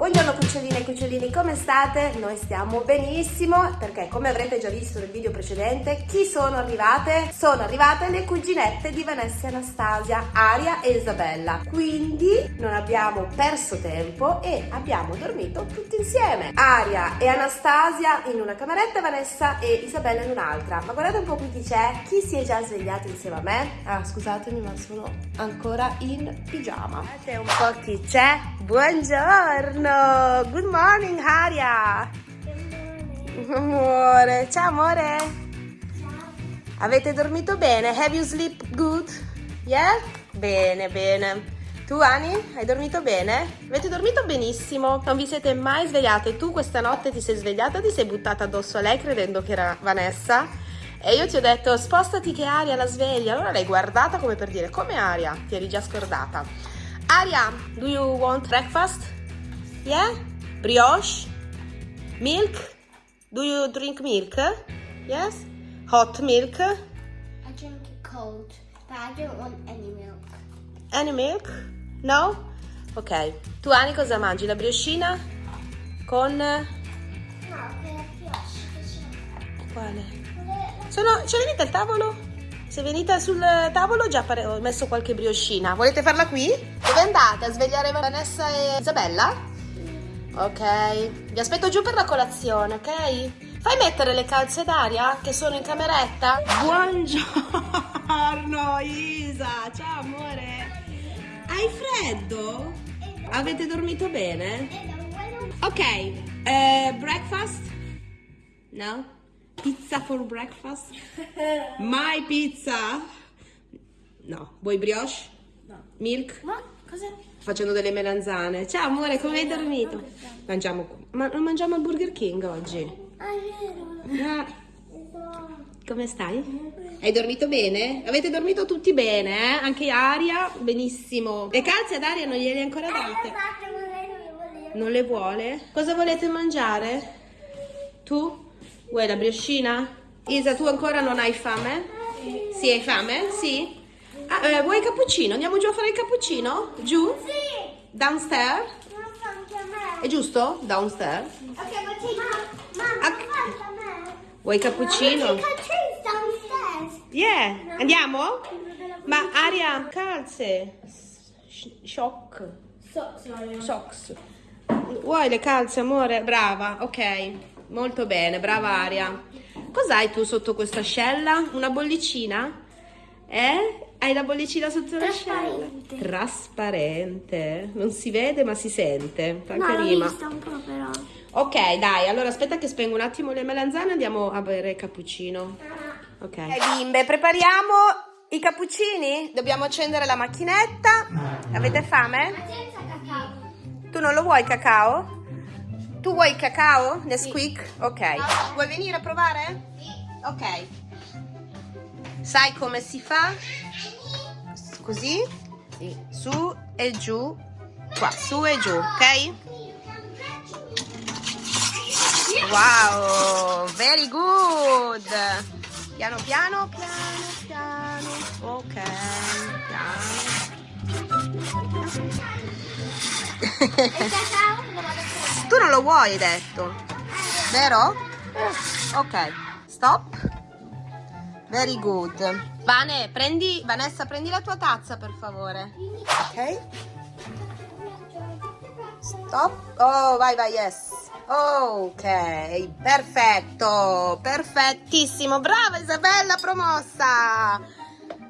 Buongiorno cuccioline e cucciolini, come state? Noi stiamo benissimo perché come avrete già visto nel video precedente, chi sono arrivate? Sono arrivate le cuginette di Vanessa e Anastasia, Aria e Isabella. Quindi non abbiamo perso tempo e abbiamo dormito tutti insieme. Aria e Anastasia in una cameretta, Vanessa e Isabella in un'altra. Ma guardate un po' qui chi c'è, chi si è già svegliato insieme a me? Ah, scusatemi ma sono ancora in pigiama. Guardate un po' chi c'è. Buongiorno! Good morning, Aria. Amore, ciao amore. Avete dormito bene? Have you sleep good? Yeah? Bene, bene. Tu Ani, hai dormito bene? Avete dormito benissimo, non vi siete mai svegliate. Tu questa notte ti sei svegliata, ti sei buttata addosso a lei credendo che era Vanessa e io ti ho detto spostati che Aria la sveglia. Allora l'hai guardata come per dire come Aria, ti eri già scordata. Aria, do you want breakfast? Yeah? Brioche? Milk? Do you drink milk? Yes? Hot milk? I drink it cold, but I don't want any milk. Any milk? No? Ok. Tu Ani cosa mangi? La brioscina? Con... No, quella brioche. Quale? Sono... C'è venite al tavolo? Se venite sul tavolo già pare... ho messo qualche brioscina. Volete farla qui? Dove andate? A svegliare Vanessa e Isabella? Ok, vi aspetto giù per la colazione, ok? Fai mettere le calze d'aria che sono in cameretta? Buongiorno Isa, ciao amore. Hai freddo? Avete dormito bene? Ok, eh, breakfast? No? Pizza for breakfast? My pizza? No, vuoi brioche? No. Milk? Ma cos'è? Facendo delle melanzane. Ciao amore, come hai dormito? Mangiamo, ma non mangiamo al Burger King oggi? Ah. Ah, come stai? Hai dormito bene? Avete dormito tutti bene, eh? Anche Aria, benissimo. Le calze ad Aria non gliele hai ancora date? Ma lei non le voleva. Non le vuole? Cosa volete mangiare? Tu? Vuoi la brioscina? Isa, tu ancora non hai fame? Sì, hai fame? Sì? Ah, eh, vuoi il cappuccino? Andiamo giù a fare il cappuccino? Giù? Sì, Downstairs? ma fa anche a me. È giusto? Downstairs? Ok, ma ti ma, ma Ok. fa anche a me. Vuoi cappuccino? Ma c'è downstairs. Yeah, andiamo? Ma Aria, calze. Sh- Shock. So, sorry. Socks. Vuoi le calze, amore? Brava, ok. Molto bene, brava Aria. Cos'hai tu sotto questa ascella? Una bollicina? Eh? Hai la bollicina sotto l'ascella? Trasparente. Trasparente. Non si vede ma si sente. Fa No, rima. vista un po' però. Ok, dai, allora aspetta che spengo un attimo le melanzane e andiamo a bere il cappuccino. Ok. bimbe, prepariamo i cappuccini? Dobbiamo accendere la macchinetta. Avete fame? Senza cacao. Tu non lo vuoi cacao? Tu vuoi il cacao? Nesquik? Ok. Vuoi venire a provare? Sì. Ok. Sai come si fa? Così? Sì. Su e giù. Qua, su e giù, ok? Wow, very good. Piano piano, piano piano. Ok, piano. tu non lo vuoi, hai detto. Vero? Ok, stop. Very good. Vane, prendi, Vanessa, prendi la tua tazza per favore. Ok. Stop. Oh, vai, vai, yes. Ok, perfetto, perfettissimo. Brava Isabella, promossa.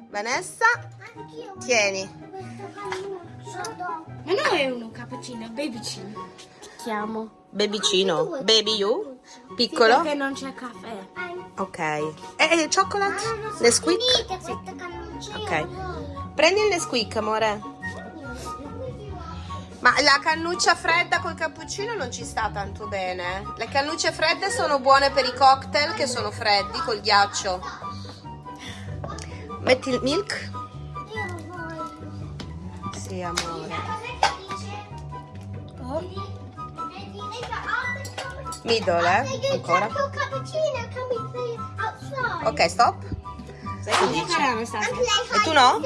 Vanessa, tieni. Ma non è uno cappuccino, babycino. Chiamo. Bebicino, baby you, piccolo. Perché non c'è caffè. Ok. E, e chocolate? Nesquik? Questo cannuccio. io Ok. Prendi il Nesquik, amore. Ma la cannuccia fredda col cappuccino non ci sta tanto bene. Le cannucce fredde sono buone per i cocktail che sono freddi col ghiaccio. Metti il milk? Io voglio. Sì, amore. Cos'è che dice? Oh. Middle, eh? Ancora. Ok, stop. E tu no?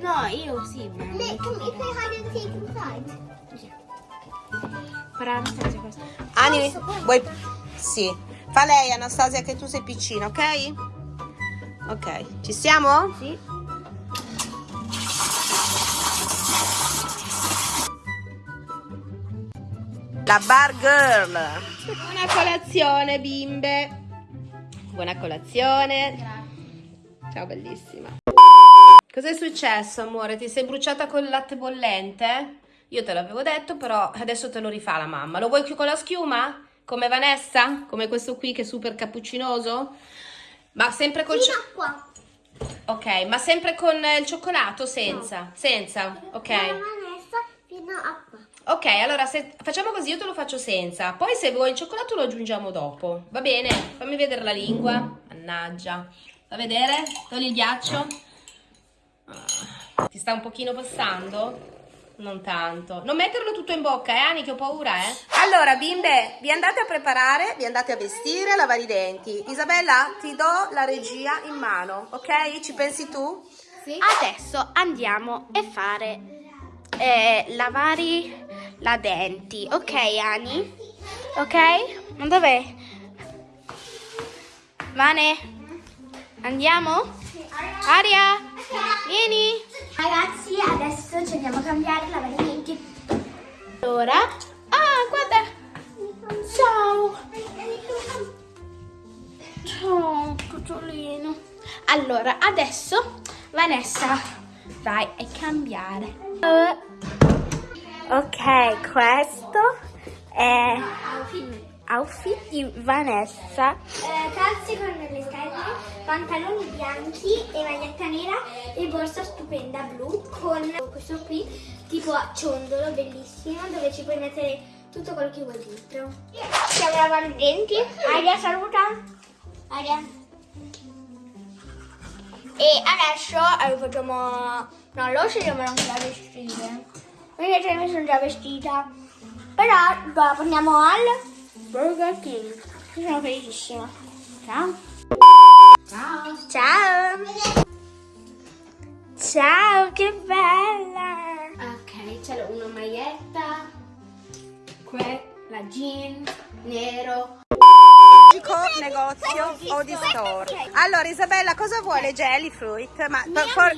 No, io sì, ma... Nick, can we play hide and seek inside? Per Ora Anastasia questo. Ani, vuoi... Sì. Fa lei, Anastasia, che tu sei piccina, ok? Ok, ci siamo? Sì. La bar girl. Buona colazione, bimbe. Buona colazione. Ciao, bellissima. Cos'è successo, amore? Ti sei bruciata col latte bollente? Io te l'avevo detto, però adesso te lo rifà la mamma. Lo vuoi più con la schiuma? Come Vanessa? Come questo qui che è super cappuccinoso? Ma sempre col... Fino cio- a qua. ok, ma sempre con il cioccolato? Senza? Senza? Ok. Vanessa fino a qua. Ok, allora se facciamo così, io te lo faccio senza. Poi se vuoi il cioccolato lo aggiungiamo dopo. Va bene? Fammi vedere la lingua. Mannaggia. Fa vedere? Togli il ghiaccio. Ah, Ti sta un pochino passando? Non tanto. Non metterlo tutto in bocca, eh, Ani, che ho paura, eh. Allora, bimbe, vi andate a preparare, vi andate a vestire, a lavare i denti. Isabella, ti do la regia in mano, ok? Ci pensi tu? Adesso andiamo a fare eh, lavare la denti. Ok, Ani? Ok? Ma dov'è? Vane? Andiamo? Aria? Vieni? Ragazzi, adesso ci andiamo a cambiare i lavamenti. Allora. Ah, guarda. Ciao. Ciao, cucciolino. Allora, adesso Vanessa vai a cambiare. Di Vanessa. Eh, calze con le scarpe, pantaloni bianchi e maglietta nera e borsa stupenda blu con questo qui tipo a ciondolo bellissimo dove ci puoi mettere tutto quello che vuoi dentro. Stiamo lavando i denti. Aria saluta. Aria. E adesso eh, facciamo... No, lo scegliamo anche da vestire. Vedete, mi sono già vestita. Però dopo andiamo al Burger King. Io sono felicissima. Ciao. Ciao. Ciao. Ciao, che bella! Ok, c'è una maglietta, que, la jeans, nero. Dico negozio o di store. Allora, Isabella, cosa vuole Jelly Fruit? Ma for-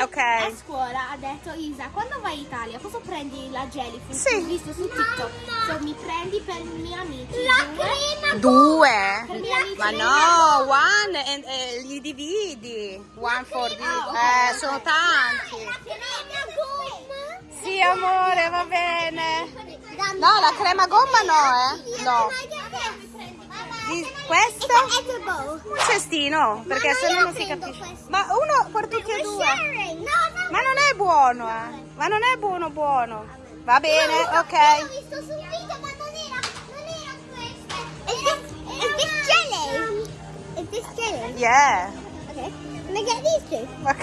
ok. a scuola ha detto Isa, quando vai in Italia cosa prendi la jellyfish? Sì. Ho visto su TikTok. So, mi prendi per i miei amici. La due? crema Due? Miei. Ma no, one e e li dividi. One for the... Eh, sono tanti. La crema gomma. Sì, amore, va bene. No, la crema gomma no, eh. No. Questo? Un cestino, perché se no non si capisce. Ma uno per tutti e due. Ma non è buono, eh. Ma non è buono buono. Va bene, ok. L'ho visto subito, ma non era, non era questo. Is this, is this jelly? Is this jelly? Yeah. Okay. Can I get these two? Ok.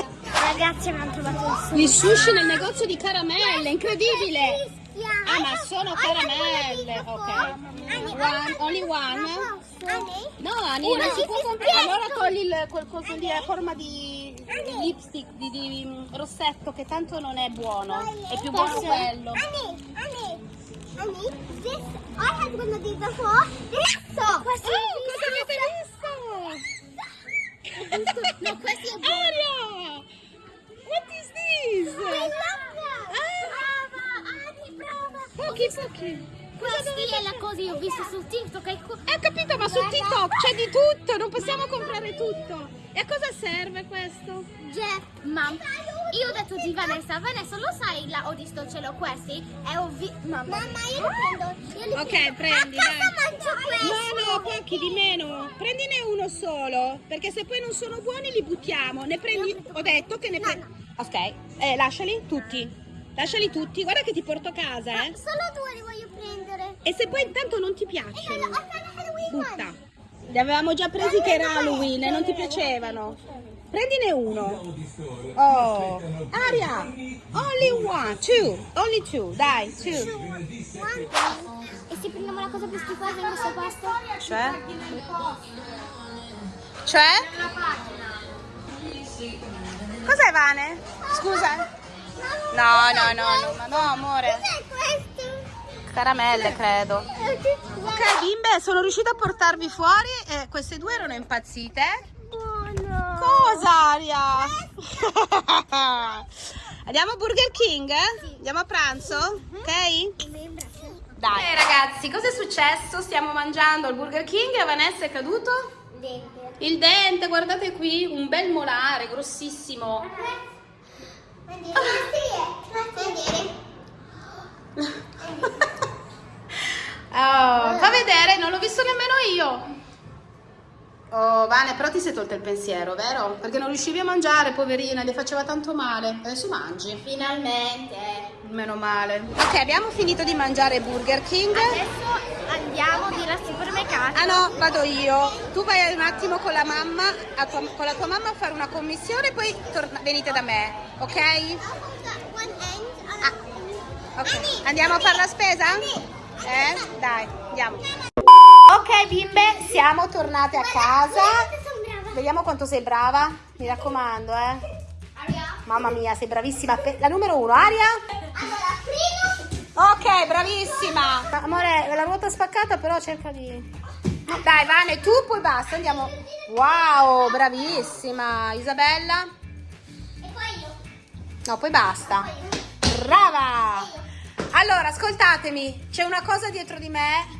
Ragazzi abbiamo trovato il Gli sushi nel negozio di caramelle, incredibile. Ah, ma sono caramelle, ok. One, only one? No, Ani, non si può comprare. Allora togli il, quel coso lì a forma di, lipstick, di, di mm, rossetto, che tanto non è buono. È più buono quello. Annie, Annie, Annie, this, I had one of these before. Adesso! Questo Oh, cosa avete visto? No, questo è buono. Aria! What is this? I love that. Brava, Annie, brava. Pochi, pochi. Questi è la cosa che ho visto su TikTok. e Eh, ho capito, ma su TikTok c'è di tutto, non possiamo comprare tutto. E a cosa serve questo? Jeff, ma io ho detto di Vanessa, Vanessa lo sai la ho visto ce l'ho questi? E ho vi- mamma. Mamma, io li prendo. Io li Ok, prendo. prendi, A casa mangio questo. No, no, pochi di meno. Prendine uno solo, perché se poi non sono buoni li buttiamo. Ne prendi, ho detto che ne prendi. Ok, eh, lasciali tutti. Lasciali tutti, guarda che ti porto a casa, eh. Solo due li voglio prendere. E se poi intanto non ti io piacciono, ho fatto Halloween butta. Li avevamo già presi che era Halloween e non ti piacevano. Prendine uno. Oh, Aria, only one, two, only two, dai, two. E se prendiamo la cosa più schifosa in questo posto? Cioè? Cioè? Cos'è Vane? Scusa? No, no, no, no, ma no, amore. Cos'è questo? caramelle, credo. Ok, bimbe, sono riuscita a portarvi fuori e queste due erano impazzite. Buono. Cosa, Aria? Andiamo a Burger King? Andiamo a pranzo? Ok? Dai. Ok ragazzi, cosa è successo? Stiamo mangiando al Burger King e a Vanessa è caduto? Dente. Il dente, guardate qui, un bel molare grossissimo. Oh, fa vedere, non l'ho visto nemmeno. Vane, però ti sei tolta il pensiero, vero? Perché non riuscivi a mangiare, poverina, le faceva tanto male. Adesso mangi. Finalmente. Meno male. Ok, abbiamo finito di mangiare Burger King. Adesso andiamo di là al supermercato. Ah no, vado io. Tu vai un attimo con la mamma, a tua- con la tua mamma a fare una commissione, poi torna- venite da me, ok? Ah, ok. Andiamo a fare la spesa? Eh? Dai, andiamo. Ok bimbe, siamo tornate a casa. Vediamo quanto sei brava. Mi raccomando, eh. Mamma mia, sei bravissima. La numero uno, Aria. Ok, bravissima. Amore, la ruota spaccata, però cerca di... Dai, Vane, tu poi basta, andiamo. Wow, bravissima. Isabella? No, poi basta. Brava. Allora, ascoltatemi, c'è una cosa dietro di me.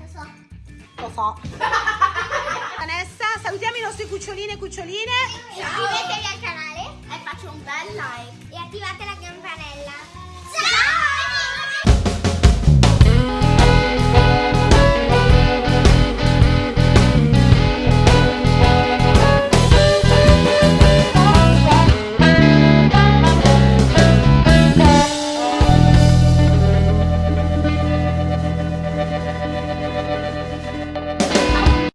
Lo so. Vanessa, salutiamo i nostri cucciolini e cuccioline. Iscrivetevi al canale e faccio un bel like. E attivate la